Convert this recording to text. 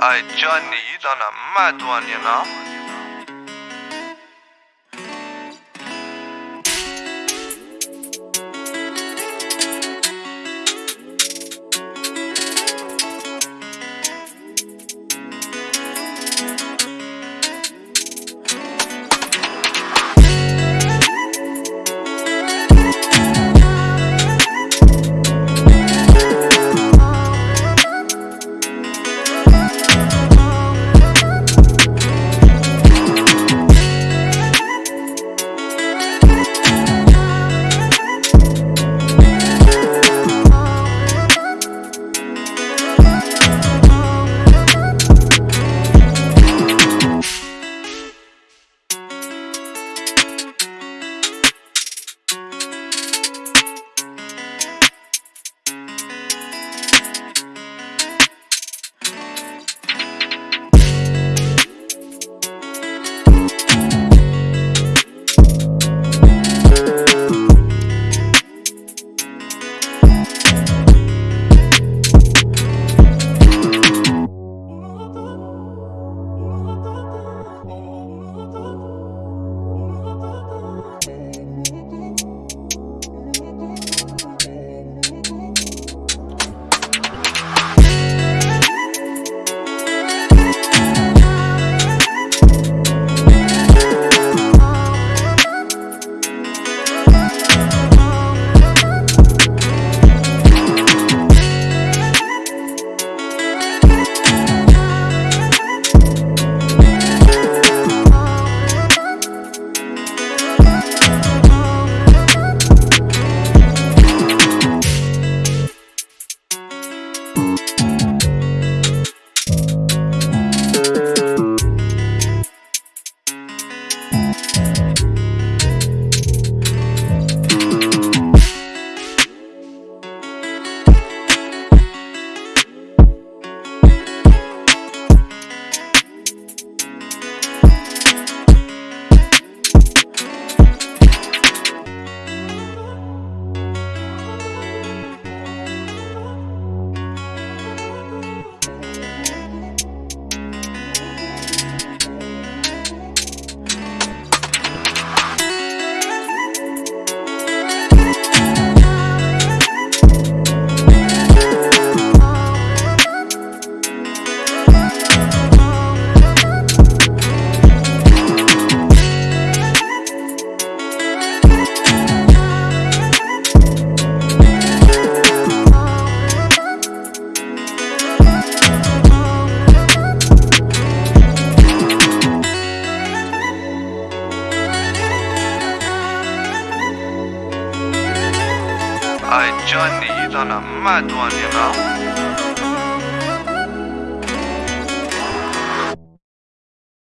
I Johnny, you done a mad one, you know. I Johnny, mad one, you know.